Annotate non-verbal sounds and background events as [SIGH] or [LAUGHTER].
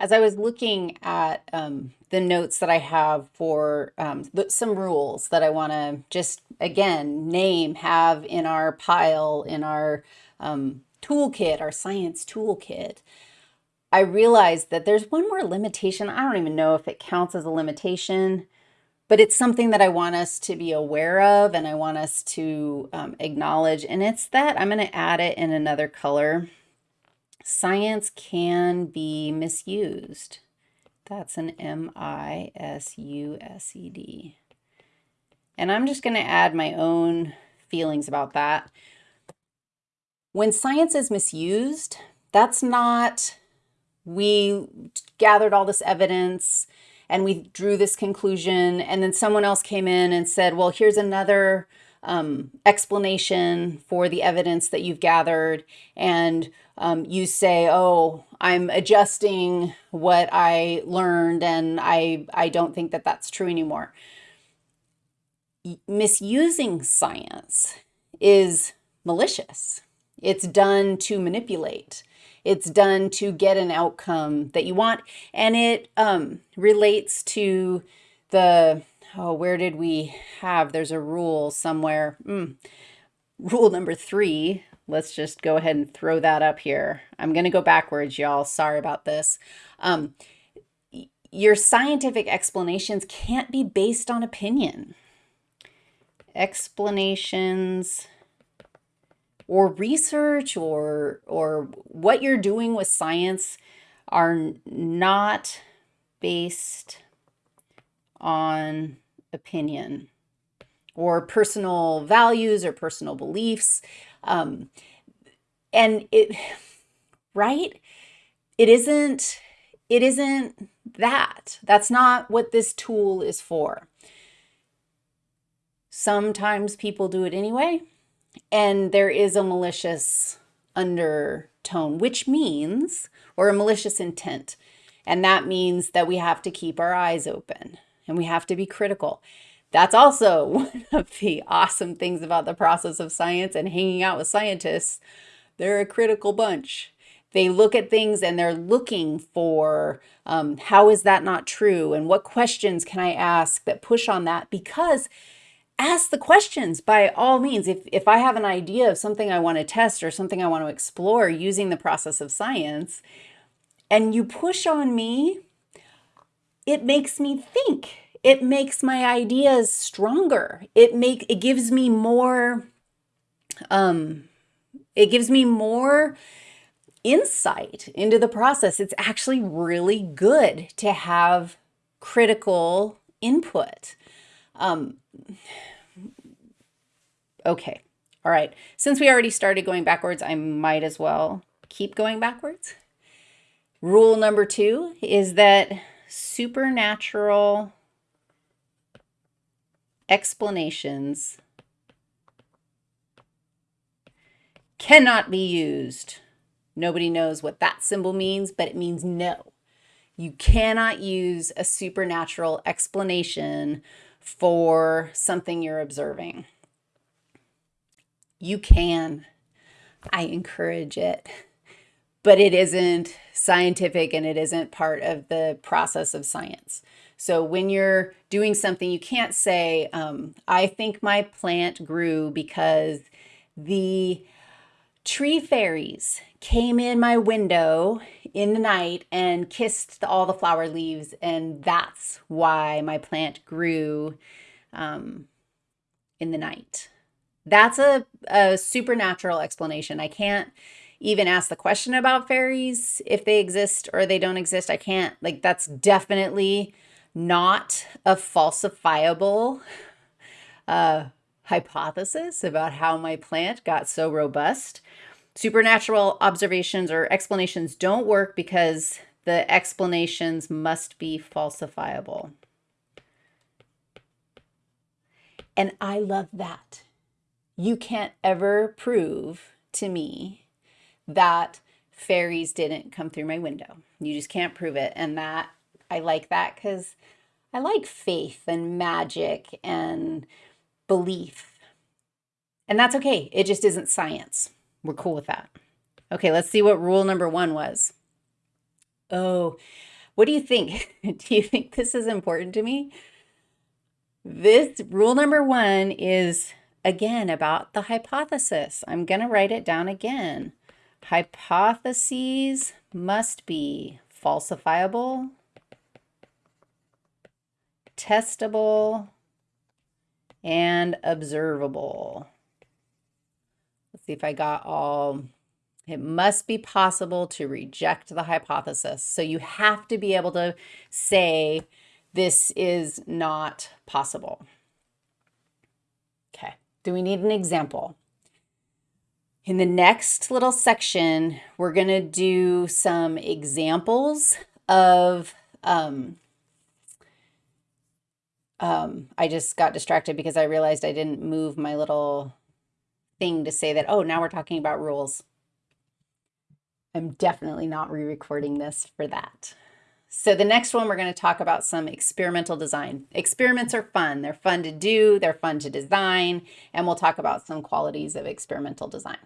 As I was looking at um, the notes that I have for um, some rules that I want to just, again, name, have in our pile, in our um, toolkit, our science toolkit, I realized that there's one more limitation. I don't even know if it counts as a limitation, but it's something that I want us to be aware of and I want us to um, acknowledge. And it's that I'm going to add it in another color science can be misused. That's an M-I-S-U-S-E-D. And I'm just going to add my own feelings about that. When science is misused, that's not we gathered all this evidence and we drew this conclusion and then someone else came in and said, well, here's another um, explanation for the evidence that you've gathered and um, you say, oh, I'm adjusting what I learned and I, I don't think that that's true anymore. Misusing science is malicious. It's done to manipulate. It's done to get an outcome that you want. And it um, relates to the, oh, where did we have, there's a rule somewhere. Mm. Rule number three, let's just go ahead and throw that up here. I'm going to go backwards, y'all. Sorry about this. Um, your scientific explanations can't be based on opinion. Explanations or research or, or what you're doing with science are not based on opinion or personal values or personal beliefs. Um, and it, right? It isn't, it isn't that. That's not what this tool is for. Sometimes people do it anyway, and there is a malicious undertone, which means, or a malicious intent. And that means that we have to keep our eyes open and we have to be critical. That's also [LAUGHS] one of the awesome things about the process of science and hanging out with scientists. They're a critical bunch. They look at things and they're looking for um, how is that not true and what questions can I ask that push on that because ask the questions by all means. If, if I have an idea of something I want to test or something I want to explore using the process of science and you push on me, it makes me think it makes my ideas stronger. It make it gives me more um it gives me more insight into the process. It's actually really good to have critical input. Um, okay, all right. Since we already started going backwards, I might as well keep going backwards. Rule number two is that supernatural explanations cannot be used. Nobody knows what that symbol means, but it means no. You cannot use a supernatural explanation for something you're observing. You can. I encourage it, but it isn't scientific and it isn't part of the process of science. So when you're doing something, you can't say, um, I think my plant grew because the tree fairies came in my window in the night and kissed all the flower leaves and that's why my plant grew um, in the night. That's a, a supernatural explanation. I can't even ask the question about fairies if they exist or they don't exist. I can't, like, that's definitely not a falsifiable uh, hypothesis about how my plant got so robust. Supernatural observations or explanations don't work because the explanations must be falsifiable. And I love that. You can't ever prove to me that fairies didn't come through my window. You just can't prove it. And that I like that because I like faith and magic and belief. And that's okay. It just isn't science. We're cool with that. Okay, let's see what rule number one was. Oh, what do you think? [LAUGHS] do you think this is important to me? This rule number one is again about the hypothesis. I'm going to write it down again. Hypotheses must be falsifiable, testable, and observable. Let's see if I got all. It must be possible to reject the hypothesis. So you have to be able to say, this is not possible. Okay, do we need an example? In the next little section, we're going to do some examples of, um, um, I just got distracted because I realized I didn't move my little thing to say that, oh, now we're talking about rules. I'm definitely not re-recording this for that. So the next one, we're going to talk about some experimental design. Experiments are fun. They're fun to do. They're fun to design. And we'll talk about some qualities of experimental design.